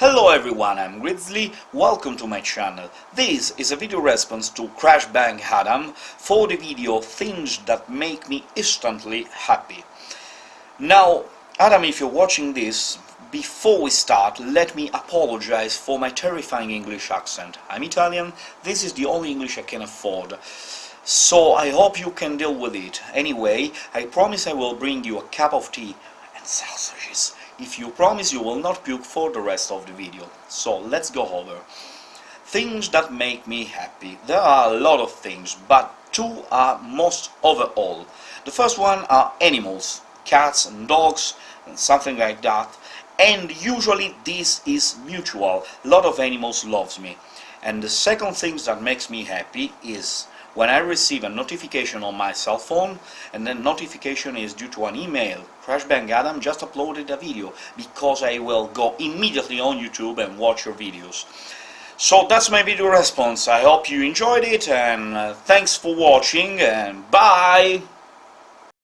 Hello everyone, I'm Grizzly, welcome to my channel. This is a video response to Crash Bang Adam for the video Things That Make Me Instantly Happy. Now, Adam, if you're watching this, before we start, let me apologize for my terrifying English accent. I'm Italian, this is the only English I can afford. So I hope you can deal with it. Anyway, I promise I will bring you a cup of tea and sausages if you promise you will not puke for the rest of the video. So let's go over. Things that make me happy. There are a lot of things, but two are most overall. The first one are animals, cats and dogs, and something like that. And usually this is mutual. A lot of animals loves me. And the second thing that makes me happy is when I receive a notification on my cell phone and the notification is due to an email Crash Bang Adam just uploaded a video because I will go immediately on YouTube and watch your videos. So that's my video response. I hope you enjoyed it and uh, thanks for watching and bye